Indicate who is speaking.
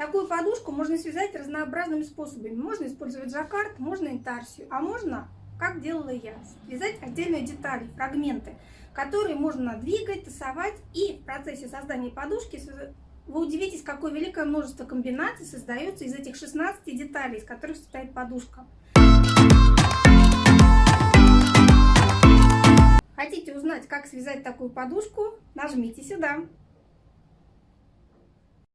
Speaker 1: Такую подушку можно связать разнообразными способами. Можно использовать жаккард, можно интарсию, а можно, как делала я, связать отдельные детали, фрагменты, которые можно двигать, тасовать. И в процессе создания подушки вы удивитесь, какое великое множество комбинаций создается из этих 16 деталей, из которых состоит подушка. Хотите узнать, как связать такую подушку? Нажмите сюда.